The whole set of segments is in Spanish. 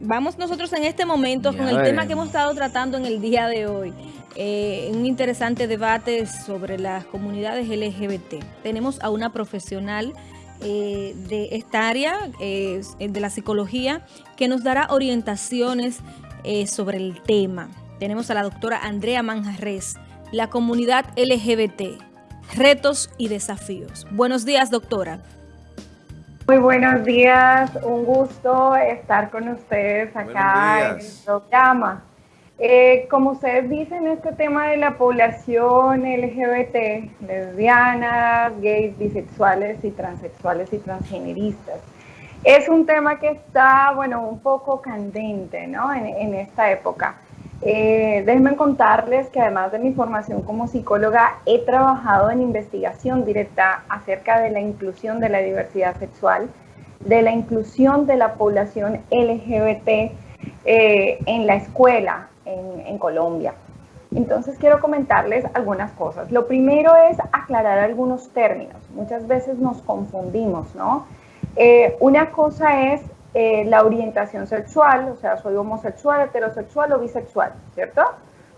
vamos nosotros en este momento con el tema que hemos estado tratando en el día de hoy. Eh, un interesante debate sobre las comunidades LGBT. Tenemos a una profesional eh, de esta área, eh, de la psicología, que nos dará orientaciones sobre el tema. Tenemos a la doctora Andrea Manjarres, la comunidad LGBT, retos y desafíos. Buenos días, doctora. Muy buenos días, un gusto estar con ustedes acá en el programa. Eh, como ustedes dicen, este tema de la población LGBT, lesbianas, gays, bisexuales y transexuales y transgeneristas, es un tema que está, bueno, un poco candente, ¿no? en esta época. Eh, déjenme contarles que además de mi formación como psicóloga, he trabajado en investigación directa acerca de la inclusión de la diversidad sexual, de la inclusión de la población LGBT eh, en la escuela en, Colombia. Entonces quiero comentarles algunas cosas. Lo primero es aclarar algunos términos. Muchas veces nos confundimos, ¿no? Eh, una cosa es eh, la orientación sexual, o sea, soy homosexual, heterosexual o bisexual, ¿cierto?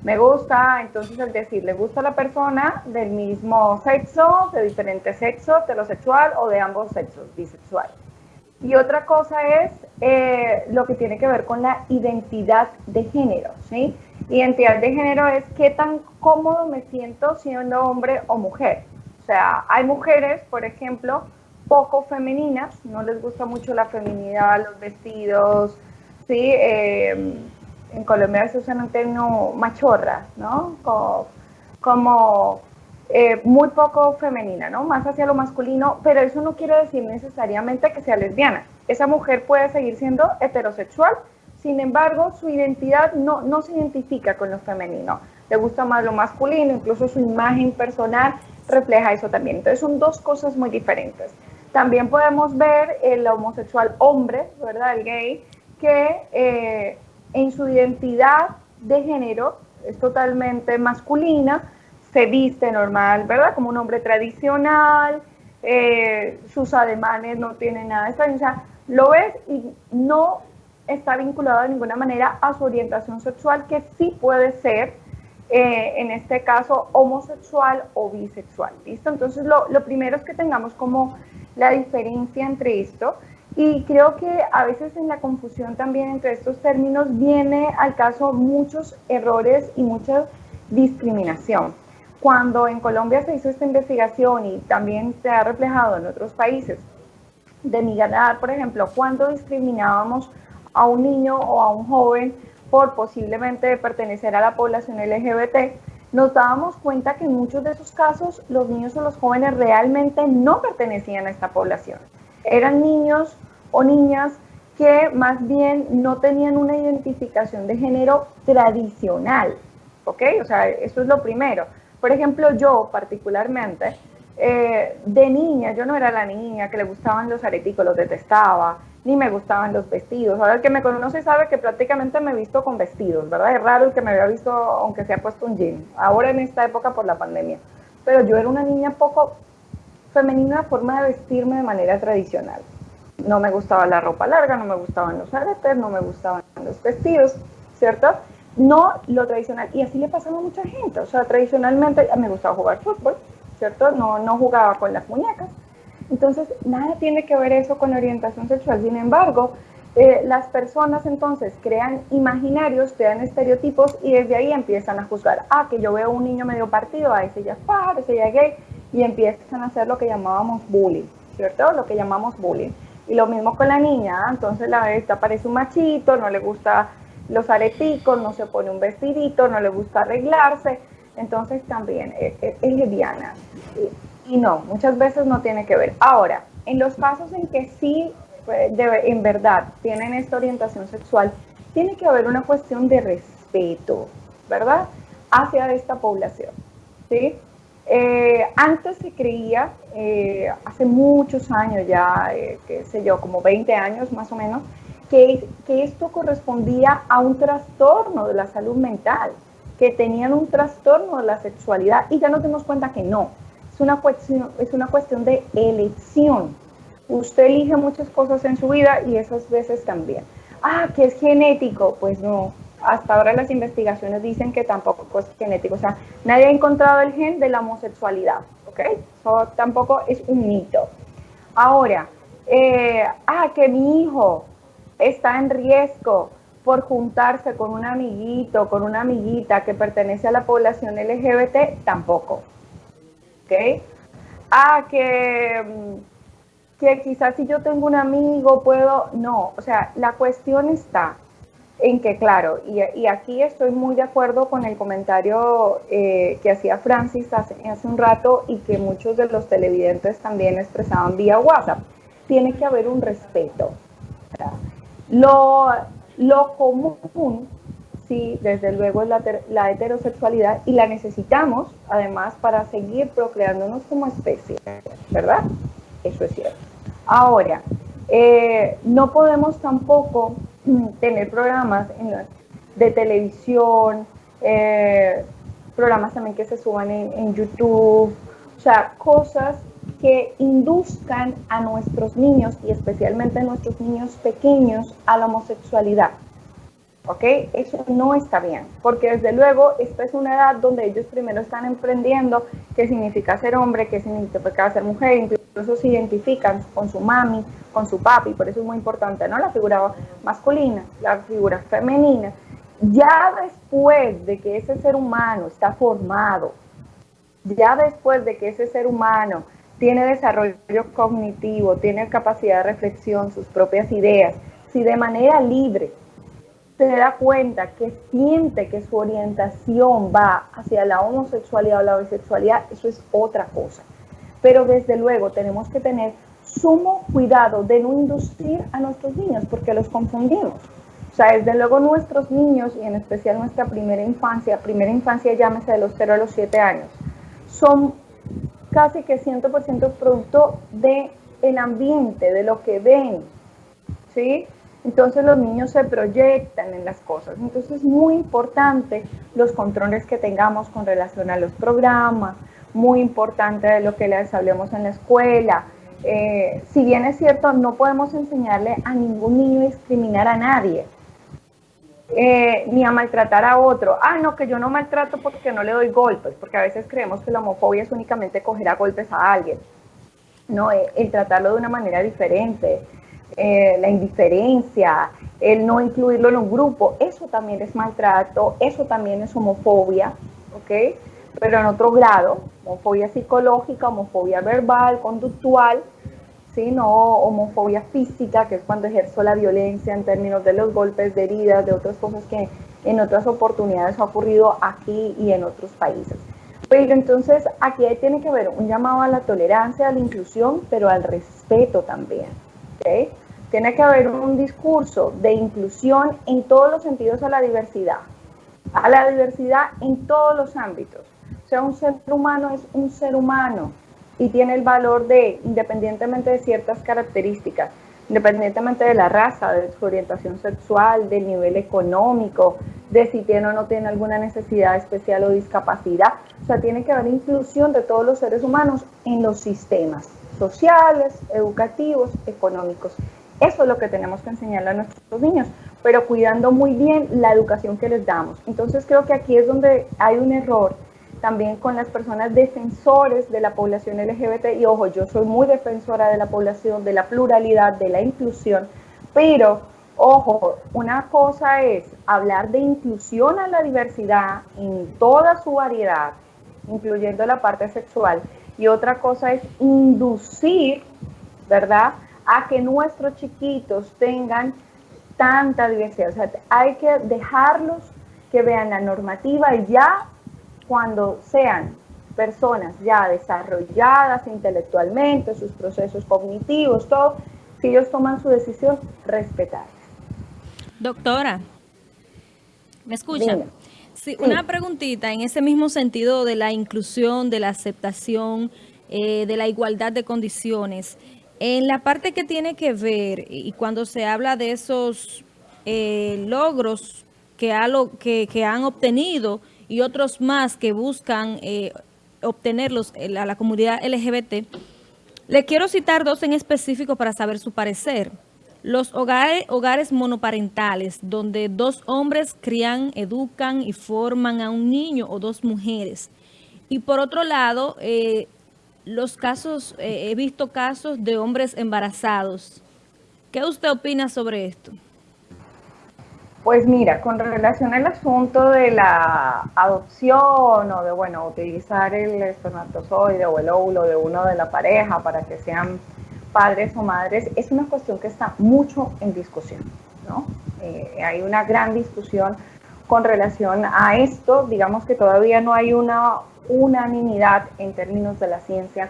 Me gusta, entonces el decir, le gusta a la persona del mismo sexo, de diferente sexo, heterosexual o de ambos sexos, bisexual. Y otra cosa es eh, lo que tiene que ver con la identidad de género, ¿sí? Identidad de género es qué tan cómodo me siento siendo hombre o mujer. O sea, hay mujeres, por ejemplo, poco femeninas, no les gusta mucho la feminidad, los vestidos, ¿sí? Eh, en Colombia se usa un término machorra, ¿no? Como, eh, muy poco femenina, ¿no? Más hacia lo masculino, pero eso no quiere decir necesariamente que sea lesbiana. Esa mujer puede seguir siendo heterosexual, sin embargo, su identidad no, no se identifica con lo femenino. Le gusta más lo masculino, incluso su imagen personal refleja eso también. Entonces son dos cosas muy diferentes. También podemos ver el homosexual hombre, ¿verdad? El gay, que eh, en su identidad de género es totalmente masculina, se viste normal, ¿verdad? Como un hombre tradicional, eh, sus ademanes no tienen nada de extraño, o sea, lo ves y no está vinculado de ninguna manera a su orientación sexual, que sí puede ser, eh, en este caso, homosexual o bisexual, ¿listo? Entonces, lo, lo primero es que tengamos como la diferencia entre esto. Y creo que a veces en la confusión también entre estos términos viene al caso muchos errores y mucha discriminación. Cuando en Colombia se hizo esta investigación y también se ha reflejado en otros países, de migrar, por ejemplo, cuando discriminábamos a un niño o a un joven por posiblemente pertenecer a la población LGBT, nos dábamos cuenta que en muchos de esos casos los niños o los jóvenes realmente no pertenecían a esta población. Eran niños o niñas que más bien no tenían una identificación de género tradicional, ¿ok? O sea, eso es lo primero. Por ejemplo, yo particularmente, eh, de niña, yo no era la niña que le gustaban los areticos, los detestaba, ni me gustaban los vestidos. Ahora el que me conoce sabe que prácticamente me he visto con vestidos, ¿verdad? Es raro el que me había visto aunque se ha puesto un jean, ahora en esta época por la pandemia. Pero yo era una niña poco femenina forma de vestirme de manera tradicional. No me gustaba la ropa larga, no me gustaban los aretes, no me gustaban los vestidos, ¿cierto? No lo tradicional. Y así le pasaba a mucha gente. O sea, tradicionalmente me gustaba jugar fútbol, ¿cierto? No, no jugaba con las muñecas entonces, nada tiene que ver eso con orientación sexual. Sin embargo, eh, las personas entonces crean imaginarios, crean estereotipos y desde ahí empiezan a juzgar. Ah, que yo veo un niño medio partido, ah, ese ya es pájaro, ese ya es gay, y empiezan a hacer lo que llamábamos bullying, ¿cierto? Lo que llamamos bullying. Y lo mismo con la niña, ¿ah? entonces la esta parece un machito, no le gusta los areticos, no se pone un vestidito, no le gusta arreglarse, entonces también es, es, es lesbiana. Y no, muchas veces no tiene que ver. Ahora, en los casos en que sí, pues, en verdad, tienen esta orientación sexual, tiene que haber una cuestión de respeto, ¿verdad? Hacia esta población, ¿sí? Eh, antes se creía, eh, hace muchos años ya, eh, qué sé yo, como 20 años más o menos, que, que esto correspondía a un trastorno de la salud mental, que tenían un trastorno de la sexualidad y ya nos dimos cuenta que no, una cuestión, es una cuestión de elección. Usted elige muchas cosas en su vida y esas veces también. ah, que es genético, pues no, hasta ahora las investigaciones dicen que tampoco es genético, o sea, nadie ha encontrado el gen de la homosexualidad, ¿ok? Eso tampoco es un mito. Ahora, eh, ah, que mi hijo está en riesgo por juntarse con un amiguito, con una amiguita que pertenece a la población LGBT, tampoco. ¿Ok? Ah, que, que quizás si yo tengo un amigo puedo, no, o sea, la cuestión está en que, claro, y, aquí estoy muy de acuerdo con el comentario eh, que hacía Francis hace, hace un rato y que muchos de los televidentes también expresaban vía WhatsApp. Tiene que haber un respeto. Lo, lo común, sí, desde luego es la, heterosexualidad y la necesitamos además para seguir procreándonos como especie, ¿verdad? Eso es cierto. Ahora, eh, no podemos tampoco tener programas de televisión, eh, programas también que se suban en YouTube, o sea, cosas que induzcan a nuestros niños y especialmente a nuestros niños pequeños a la homosexualidad. ¿Ok? Eso no está bien, porque desde luego esta es una edad donde ellos primero están emprendiendo qué significa ser hombre, qué significa ser mujer, incluso se identifican con su mami, con su papi, por eso es muy importante, ¿no? La figura masculina, la figura femenina. Ya después de que ese ser humano está formado, ya después de que ese ser humano tiene desarrollo cognitivo, tiene capacidad de reflexión, sus propias ideas, si de manera libre se da cuenta que siente que su orientación va hacia la homosexualidad o la bisexualidad, eso es otra cosa. Pero desde luego tenemos que tener sumo cuidado de no inducir a nuestros niños porque los confundimos. O sea, desde luego nuestros niños y en especial nuestra primera infancia, primera infancia llámese de los 0 a los 7 años, son casi que 100% producto del el ambiente, de lo que ven, ¿sí? Entonces los niños se proyectan en las cosas. Entonces es muy importante los controles que tengamos con relación a los programas, muy importante de lo que les hablemos en la escuela. Eh, si bien es cierto, no podemos enseñarle a ningún niño a discriminar a nadie, eh, ni a maltratar a otro. Ah, no, que yo no maltrato porque no le doy golpes, porque a veces creemos que la homofobia es únicamente coger a golpes a alguien. No, eh, el, tratarlo de una manera diferente, eh, la indiferencia, el no incluirlo en un grupo, eso también es maltrato, eso también es homofobia, ¿ok? Pero en otro grado, homofobia psicológica, homofobia verbal, conductual, ¿sí? no homofobia física, que es cuando ejerzo la violencia en términos de los golpes, de heridas, de otras cosas que en otras oportunidades ha ocurrido aquí y en otros países. Pero entonces aquí tiene que haber un llamado a la tolerancia, a la inclusión, pero al respeto también. Tiene que haber un discurso de inclusión en todos los sentidos a la diversidad, a la diversidad en todos los ámbitos. O sea, un ser humano es un ser humano, y tiene el valor de, independientemente de ciertas características, independientemente de la raza, de su orientación sexual, del nivel económico, de si tiene o no tiene alguna necesidad especial o discapacidad. O sea, tiene que haber inclusión de todos los seres humanos en los sistemas sociales, educativos, económicos. Eso es lo que tenemos que enseñarle a nuestros niños, pero cuidando muy bien la educación que les damos. Entonces creo que aquí es donde hay un error también con las personas defensores de la población LGBT. Y ojo, yo soy muy defensora de la población, de la pluralidad, de la inclusión, pero ojo, una cosa es hablar de inclusión a la diversidad en toda su variedad, incluyendo la parte sexual, y otra cosa es inducir, ¿verdad?, a que nuestros chiquitos tengan tanta diversidad. O sea, hay que dejarlos que vean la normativa y ya cuando sean personas ya desarrolladas intelectualmente, sus procesos cognitivos, todo, si ellos toman su decisión, respetarles. Doctora, ¿me escucha? Sí, Una preguntita en ese mismo sentido de la inclusión, de la aceptación, eh, de la igualdad de condiciones. En la parte que tiene que ver, y cuando se habla de esos eh, logros que, que, que han obtenido y otros más que buscan eh, obtenerlos a la comunidad LGBT, le quiero citar dos en específico para saber su parecer. Los hogares, hogares monoparentales, donde dos hombres crían, educan y forman a un niño o dos mujeres. Y por otro lado, eh, los casos, eh, he visto casos de hombres embarazados. ¿Qué usted opina sobre esto? Pues mira, con relación al asunto de la adopción o de, bueno, utilizar el espermatozoide o el óvulo de uno de la pareja para que sean padres o madres, es una cuestión que está mucho en discusión, ¿no? Eh, hay una gran discusión con relación a esto, digamos que todavía no hay una unanimidad en términos de la ciencia,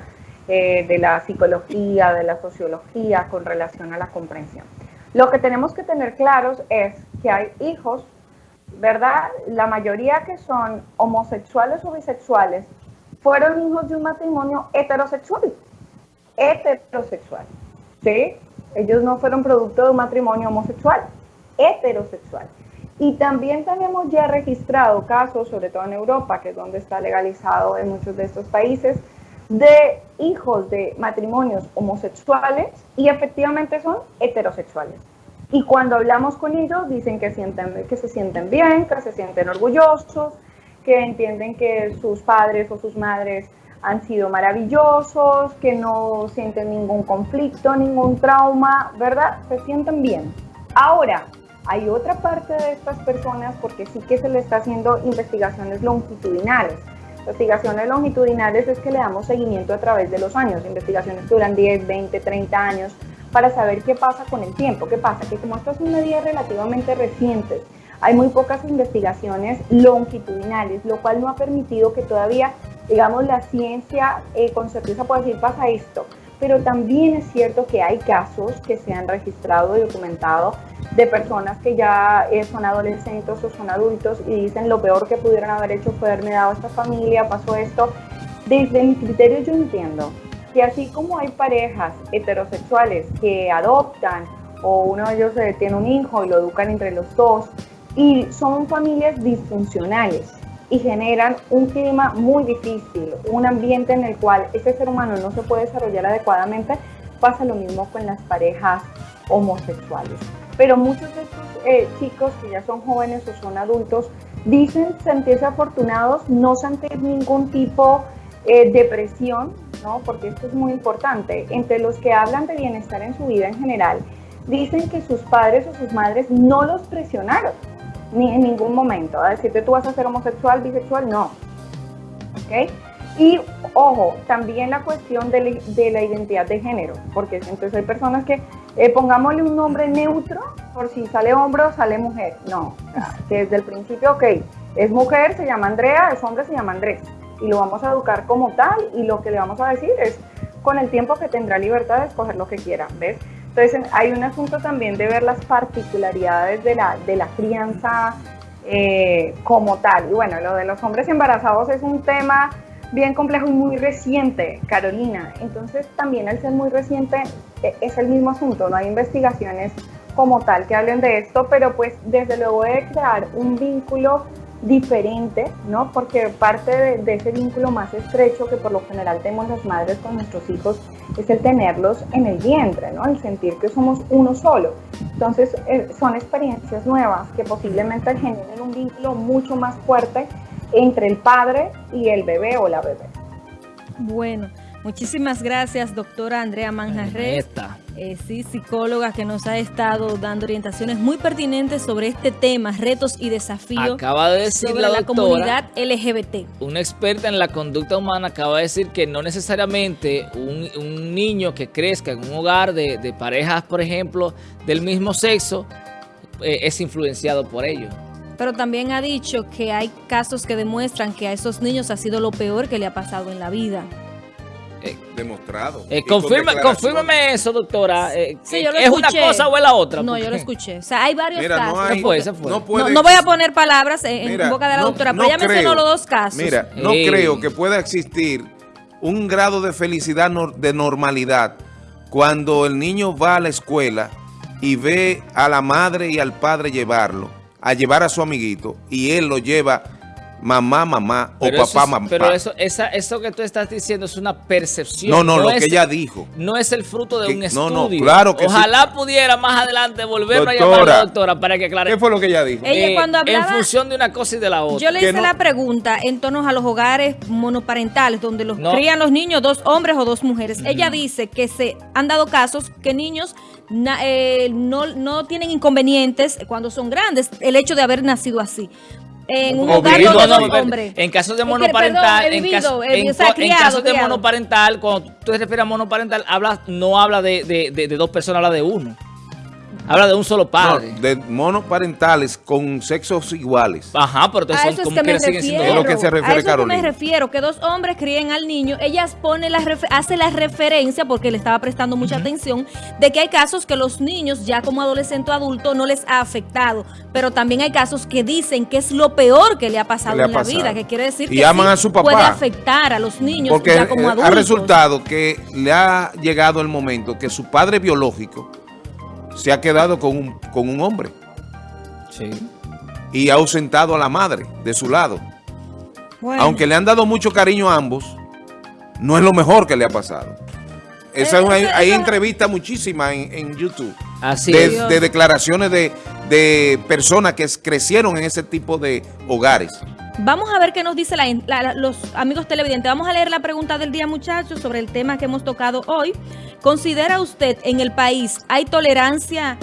eh, de la psicología, de la sociología con relación a la comprensión. Lo que tenemos que tener claros es que hay hijos, ¿verdad? La mayoría que son homosexuales o bisexuales fueron hijos de un matrimonio heterosexual. Heterosexual. ¿Sí? Ellos no fueron producto de un matrimonio homosexual, heterosexual. Y también tenemos ya registrado casos, sobre todo en Europa, que es donde está legalizado en muchos de estos países, de hijos de matrimonios homosexuales y efectivamente son heterosexuales. Y cuando hablamos con ellos dicen que, sienten, que se sienten bien, que se sienten orgullosos, que entienden que sus padres o sus madres han sido maravillosos, que no sienten ningún conflicto, ningún trauma, ¿verdad? Se sienten bien. Ahora, hay otra parte de estas personas porque sí que se le está haciendo investigaciones longitudinales Investigaciones longitudinales es que le damos seguimiento a través de los años, investigaciones que duran 10, 20, 30 años, para saber qué pasa con el tiempo. ¿Qué pasa? Que como estas son medidas relativamente recientes, hay muy pocas investigaciones longitudinales, lo cual no ha permitido que todavía, digamos, la ciencia eh, con certeza pueda decir pasa esto. Pero también es cierto que hay casos que se han registrado y documentado de personas que ya eh, son adolescentes o son adultos y dicen lo peor que pudieron haber hecho fue haberme dado a esta familia, pasó esto. Desde mi criterio yo entiendo que así como hay parejas heterosexuales que adoptan o uno de ellos eh, tiene un hijo y lo educan entre los dos y son familias disfuncionales y generan un clima muy difícil, un ambiente en el cual ese ser humano no se puede desarrollar adecuadamente, pasa lo mismo con las parejas homosexuales pero muchos de estos eh, chicos que ya son jóvenes o son adultos dicen sentirse afortunados, no sentir ningún tipo eh, de presión, ¿no? porque esto es muy importante. Entre los que hablan de bienestar en su vida en general, dicen que sus padres o sus madres no los presionaron, ni en ningún momento. A decirte tú vas a ser homosexual, bisexual, no. ¿Okay? Y ojo, también la cuestión de, la identidad de género, porque entonces hay personas que eh, pongámosle un nombre neutro por si sale hombre o sale mujer. No, desde el principio, ok, es mujer, se llama Andrea, es hombre, se llama Andrés. Y lo vamos a educar como tal y lo que le vamos a decir es con el tiempo que tendrá libertad de escoger lo que quiera, ¿ves? Entonces hay un asunto también de ver las particularidades de la, de la crianza eh, como tal. Y bueno, lo de los hombres embarazados es un tema bien complejo y muy reciente, Carolina. Entonces también al ser muy reciente e, es el mismo asunto, no hay investigaciones como tal que hablen de esto, pero pues desde luego de crear un vínculo diferente, ¿no? Porque parte de, ese vínculo más estrecho que por lo general tenemos las madres con nuestros hijos es el tenerlos en el vientre, ¿no? El sentir que somos uno solo. Entonces eh, son experiencias nuevas que posiblemente generen un vínculo mucho más fuerte entre el padre y el bebé o la bebé. Bueno, muchísimas gracias, doctora Andrea Manjarres. Eh, sí, psicóloga que nos ha estado dando orientaciones muy pertinentes sobre este tema, retos y desafíos acaba de decir sobre la, comunidad LGBT. Una experta en la conducta humana acaba de decir que no necesariamente un, niño que crezca en un hogar de, parejas, por ejemplo, del mismo sexo, eh, es influenciado por ellos pero también ha dicho que hay casos que demuestran que a esos niños ha sido lo peor que le ha pasado en la vida. Eh, demostrado. Eh, confírmame eso, doctora. Eh, ¿Es una cosa o es la otra? No, yo lo escuché. O sea, hay varios casos. No, no, voy a poner palabras en, boca de la doctora, pero mencionó los dos casos. Mira, no creo que pueda existir un grado de felicidad, de normalidad, cuando el niño va a la escuela y ve a la madre y al padre llevarlo a llevar a su amiguito y él lo lleva mamá, mamá o papá, mamá. Pero eso, esa, eso que tú estás diciendo es una percepción. No, no, lo es, que ella dijo. No es el fruto de que, un no, estudio. No, claro que Ojalá sí. pudiera más adelante volverme doctora, a llamar a la doctora para que aclare. ¿Qué fue lo que ella dijo? Ella Eh, cuando hablaba, en función de una cosa y de la otra. Yo le hice no, la pregunta en torno a los hogares monoparentales, donde los No. crían los niños, dos hombres o dos mujeres. Ella dice que se han dado casos que niños na- eh, no, no tienen inconvenientes cuando son grandes, el hecho de haber nacido así. En un hogar donde no, hombres. En casos de Es que, monoparental, perdón, en, caso- en en de criado. monoparental, cuando tú te refieres a monoparental, habla, no habla de, de- de- de dos personas, habla de uno. Habla de un solo padre. No, de monoparentales con sexos iguales. Ajá, pero son como que me siguen siendo refiero. Es lo que se refiere a eso es que Carolina. me refiero, que dos hombres críen al niño, ellas pone la hace la referencia, porque le estaba prestando mucha atención, de que hay casos que los niños, ya como adolescente o adulto, no les ha afectado. Pero también hay casos que dicen que es lo peor que le ha pasado le ha en la vida, que quiere decir Y que aman sí a su papá. puede afectar a los niños Porque ya como eh, adultos. ha resultado que le ha llegado el momento que su padre biológico se ha quedado con un, con un hombre Sí. y ha ausentado a la madre de su lado. Bueno. Aunque le han dado mucho cariño a ambos, no es lo mejor que le ha pasado. Esa Eh, es una- eso- hay entrevistas muchísimas en, en YouTube Así de, es. de declaraciones de, de personas que crecieron en ese tipo de hogares. Vamos a ver qué nos dice los amigos televidentes. Vamos a leer la pregunta del día, muchachos, sobre el tema que hemos tocado hoy. ¿Considera usted en el país hay tolerancia